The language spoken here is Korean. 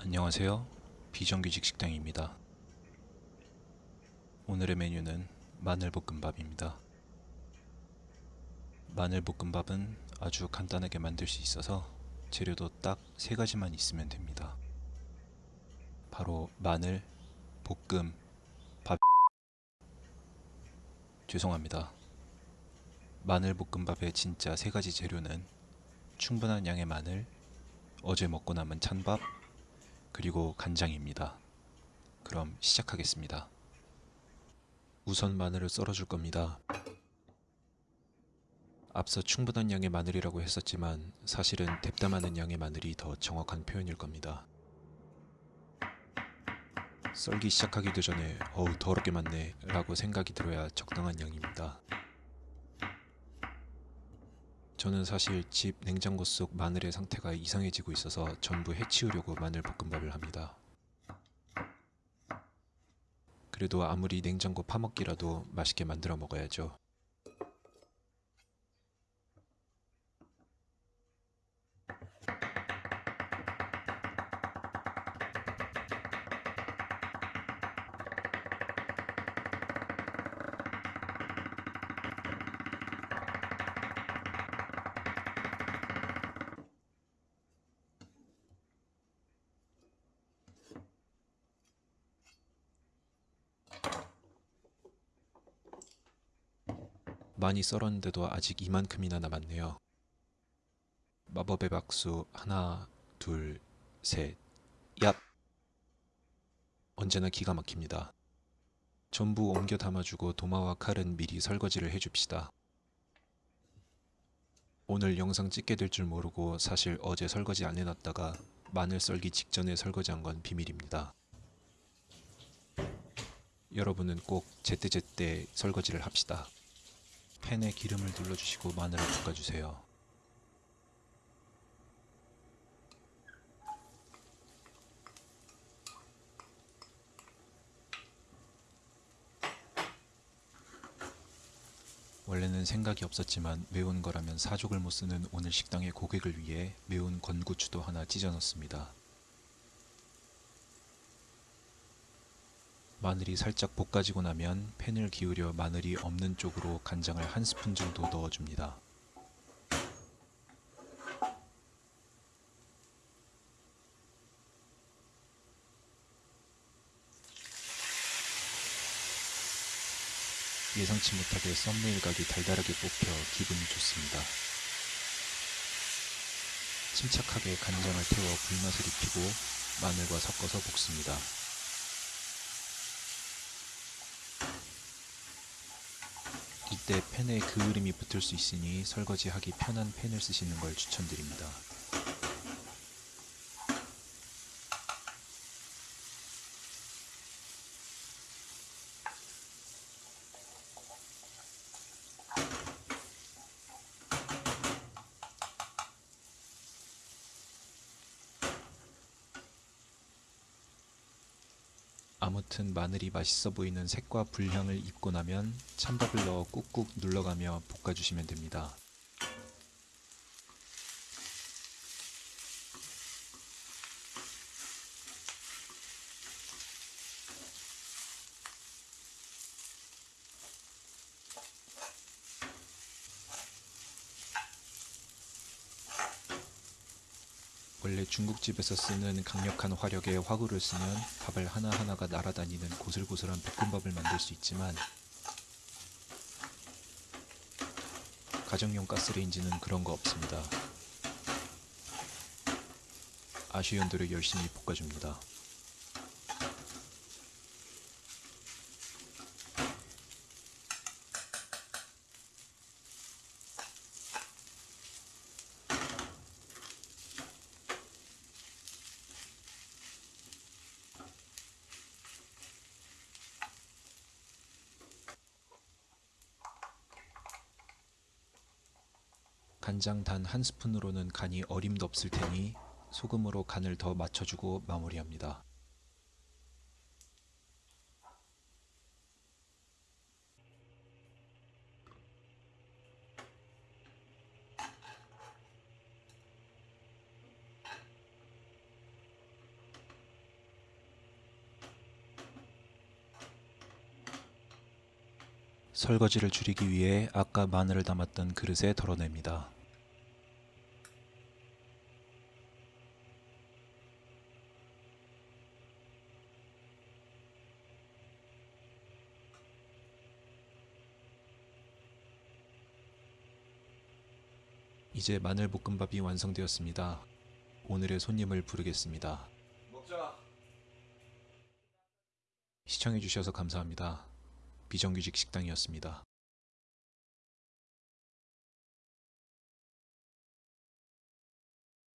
안녕하세요. 비정규직 식당입니다. 오늘의 메뉴는 마늘볶음밥입니다. 마늘볶음밥은 아주 간단하게 만들 수 있어서 재료도 딱 세 가지만 있으면 됩니다. 바로 마늘, 볶음, 밥. 죄송합니다. 마늘볶음밥의 진짜 세 가지 재료는 충분한 양의 마늘, 어제 먹고 남은 찬밥, 그리고 간장입니다. 그럼 시작하겠습니다. 우선 마늘을 썰어줄 겁니다. 앞서 충분한 양의 마늘이라고 했었지만 사실은 뎁담하는 양의 마늘이 더 정확한 표현일 겁니다. 썰기 시작하기도 전에 어우 더럽게 많네 라고 생각이 들어야 적당한 양입니다. 저는 사실 집 냉장고 속 마늘의 상태가 이상해지고 있어서 전부 해치우려고 마늘 볶음밥을 합니다. 그래도 아무리 냉장고 파먹기라도 맛있게 만들어 먹어야죠. 많이 썰었는데도 아직 이만큼이나 남았네요. 마법의 박수 하나, 둘, 셋, 얍! 언제나 기가 막힙니다. 전부 옮겨 담아주고 도마와 칼은 미리 설거지를 해줍시다. 오늘 영상 찍게 될 줄 모르고 사실 어제 설거지 안 해놨다가 마늘 썰기 직전에 설거지한 건 비밀입니다. 여러분은 꼭 제때제때 설거지를 합시다. 팬에 기름을 둘러주시고 마늘을 볶아주세요. 원래는 생각이 없었지만 매운 거라면 사족을 못 쓰는 오늘 식당의 고객을 위해 매운 건고추도 하나 찢어 넣습니다. 마늘이 살짝 볶아지고 나면 팬을 기울여 마늘이 없는 쪽으로 간장을 한 스푼 정도 넣어줍니다. 예상치 못하게 썸네일 각이 달달하게 뽑혀 기분이 좋습니다. 침착하게 간장을 태워 불맛을 입히고 마늘과 섞어서 볶습니다. 때 팬에 그을음이 붙을 수 있으니 설거지하기 편한 팬을 쓰시는 걸 추천드립니다. 아무튼 마늘이 맛있어 보이는 색과 불향을 입고 나면 찬밥을 넣어 꾹꾹 눌러가며 볶아주시면 됩니다. 원래 중국집에서 쓰는 강력한 화력의 화구를 쓰면 밥을 하나하나가 날아다니는 고슬고슬한 볶음밥을 만들 수 있지만 가정용 가스레인지는 그런 거 없습니다. 아쉬운 대로 열심히 볶아줍니다. 간장 단 한 스푼으로는 간이 어림도 없을 테니 소금으로 간을 더 맞춰주고 마무리합니다. 설거지를 줄이기 위해 아까 마늘을 담았던 그릇에 덜어냅니다. 이제 마늘 볶음밥이 완성되었습니다. 오늘의 손님을 부르겠습니다. 먹자. 시청해주셔서 감사합니다. 비정규직 식당이었습니다.